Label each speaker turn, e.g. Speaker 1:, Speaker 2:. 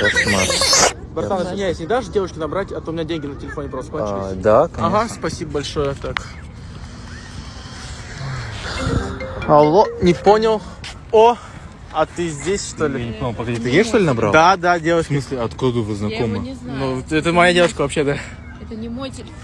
Speaker 1: Кошмар.
Speaker 2: Братан, извиняюсь, не дашь девушке набрать, а то у меня деньги на телефоне просто
Speaker 1: а,
Speaker 2: кончились.
Speaker 1: А, да, конечно.
Speaker 2: Ага, спасибо большое. Так. Алло, не понял. О, а ты здесь, что ли?
Speaker 1: Я не понял, погоди, ты ей что ли набрал?
Speaker 2: Да, да, девушка.
Speaker 1: В смысле, откуда вы знакомы?
Speaker 3: Я его не знаю.
Speaker 2: Ну, это моя девушка вообще, да.
Speaker 3: Это не мой телефон.